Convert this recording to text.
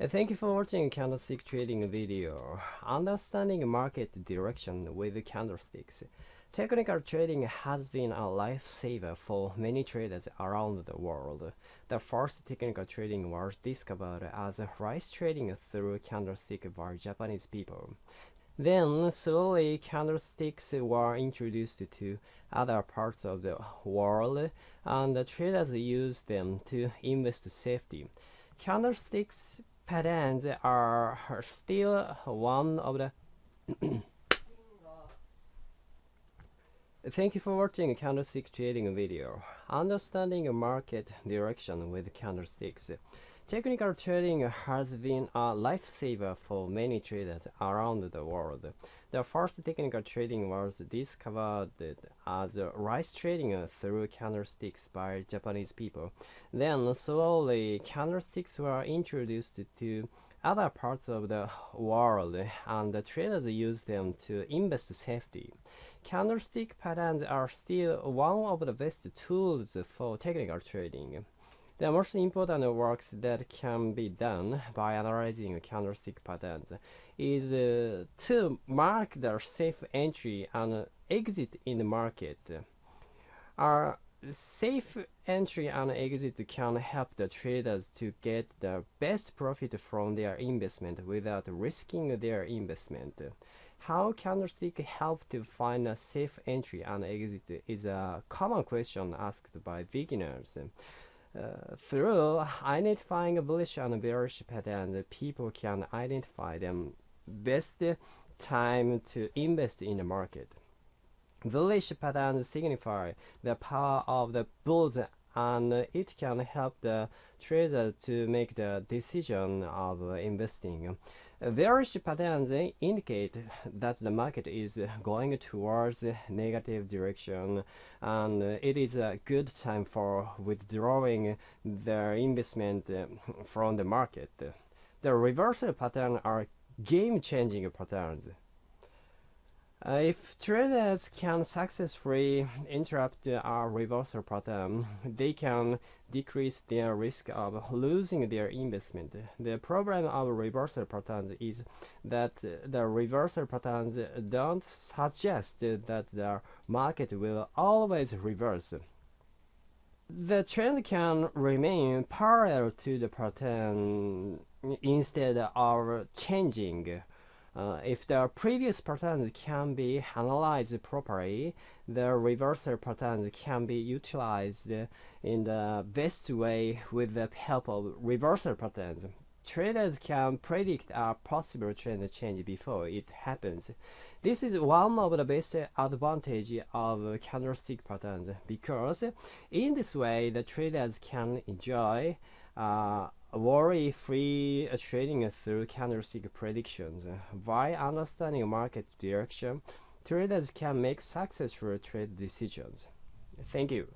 Uh, Thank you for watching candlestick trading video. Understanding market direction with candlesticks. Technical trading has been a lifesaver for many traders around the world. The first technical trading was discovered as rice trading through candlestick by Japanese people. Then slowly candlesticks were introduced to other parts of the world and the traders used them to invest safely. Candlesticks patterns are still one of the Thank you for watching candlestick trading video. Understanding market direction with candlesticks. Technical trading has been a lifesaver for many traders around the world. The first technical trading was discovered as rice trading through candlesticks by Japanese people. Then slowly candlesticks were introduced to other parts of the world and the traders used them to invest safely. Candlestick patterns are still one of the best tools for technical trading. The most important works that can be done by analyzing candlestick patterns is uh, to mark the safe entry and exit in the market. Our safe entry and exit can help the traders to get the best profit from their investment without risking their investment. How candlestick help to find a safe entry and exit is a common question asked by beginners. Uh, through identifying bullish and bearish patterns, people can identify the best time to invest in the market. Bullish patterns signify the power of the bulls and it can help the trader to make the decision of investing. Bearish patterns indicate that the market is going towards negative direction and it is a good time for withdrawing their investment uh, from the market. The reversal patterns are game-changing patterns. Uh, if traders can successfully interrupt a reversal pattern, they can decrease their risk of losing their investment. The problem of reversal patterns is that the reversal patterns don't suggest that the market will always reverse. The trend can remain parallel to the pattern instead of changing. Uh, if the previous patterns can be analyzed properly, the reversal patterns can be utilized in the best way with the help of reversal patterns. Traders can predict a possible trend change before it happens. This is one of the best advantages of candlestick patterns because in this way the traders can enjoy uh, worry-free trading through candlestick predictions. By understanding market direction, traders can make successful trade decisions. Thank you.